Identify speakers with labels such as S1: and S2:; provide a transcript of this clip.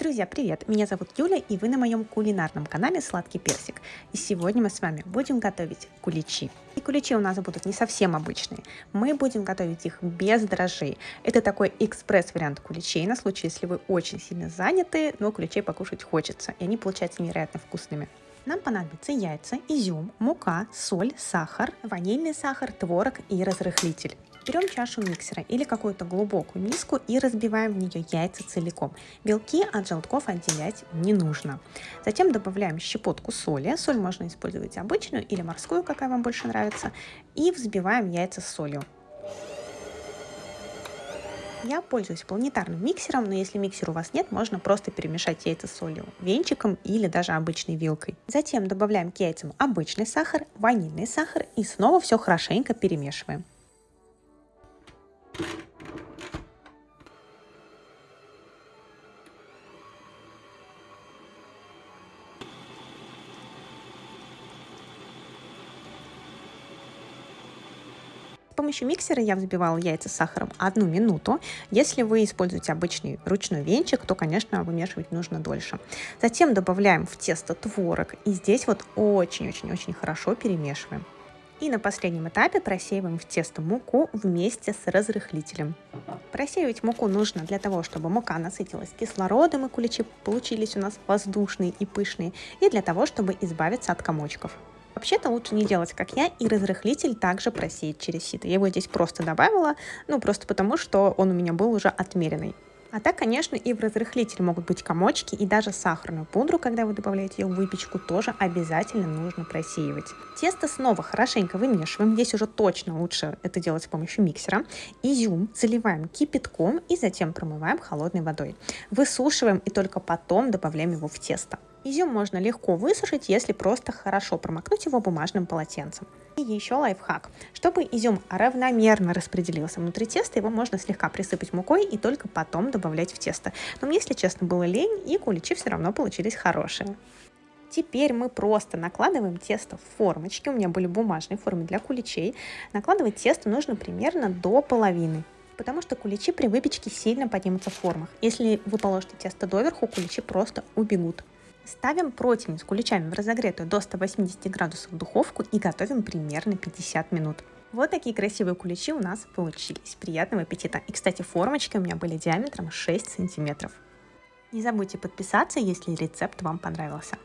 S1: Друзья, привет! Меня зовут Юля, и вы на моем кулинарном канале Сладкий Персик. И сегодня мы с вами будем готовить куличи. И куличи у нас будут не совсем обычные. Мы будем готовить их без дрожжей. Это такой экспресс-вариант куличей на случай, если вы очень сильно заняты, но куличей покушать хочется. И они получаются невероятно вкусными. Нам понадобятся яйца, изюм, мука, соль, сахар, ванильный сахар, творог и разрыхлитель. Берем чашу миксера или какую-то глубокую миску и разбиваем в нее яйца целиком. Белки от желтков отделять не нужно. Затем добавляем щепотку соли. Соль можно использовать обычную или морскую, какая вам больше нравится. И взбиваем яйца с солью. Я пользуюсь планетарным миксером, но если миксера у вас нет, можно просто перемешать яйца с солью венчиком или даже обычной вилкой. Затем добавляем к яйцам обычный сахар, ванильный сахар и снова все хорошенько перемешиваем. Помощью миксера я взбивала яйца с сахаром одну минуту. Если вы используете обычный ручной венчик, то, конечно, вымешивать нужно дольше. Затем добавляем в тесто творог. И здесь вот очень-очень-очень хорошо перемешиваем. И на последнем этапе просеиваем в тесто муку вместе с разрыхлителем. Просеивать муку нужно для того, чтобы мука насытилась кислородом и куличи получились у нас воздушные и пышные, и для того, чтобы избавиться от комочков. Вообще-то лучше не делать, как я, и разрыхлитель также просеять через сито. Я его здесь просто добавила, ну просто потому, что он у меня был уже отмеренный. А так, конечно, и в разрыхлитель могут быть комочки, и даже сахарную пудру, когда вы добавляете ее в выпечку, тоже обязательно нужно просеивать. Тесто снова хорошенько вымешиваем, здесь уже точно лучше это делать с помощью миксера. Изюм заливаем кипятком и затем промываем холодной водой. Высушиваем и только потом добавляем его в тесто. Изюм можно легко высушить, если просто хорошо промокнуть его бумажным полотенцем. И еще лайфхак. Чтобы изюм равномерно распределился внутри теста, его можно слегка присыпать мукой и только потом добавлять в тесто. Но мне, если честно, было лень, и куличи все равно получились хорошие. Теперь мы просто накладываем тесто в формочки. У меня были бумажные формы для куличей. Накладывать тесто нужно примерно до половины потому что куличи при выпечке сильно поднимутся в формах. Если вы положите тесто доверху, куличи просто убегут. Ставим противень с куличами в разогретую до 180 градусов духовку и готовим примерно 50 минут. Вот такие красивые куличи у нас получились. Приятного аппетита! И, кстати, формочки у меня были диаметром 6 сантиметров. Не забудьте подписаться, если рецепт вам понравился.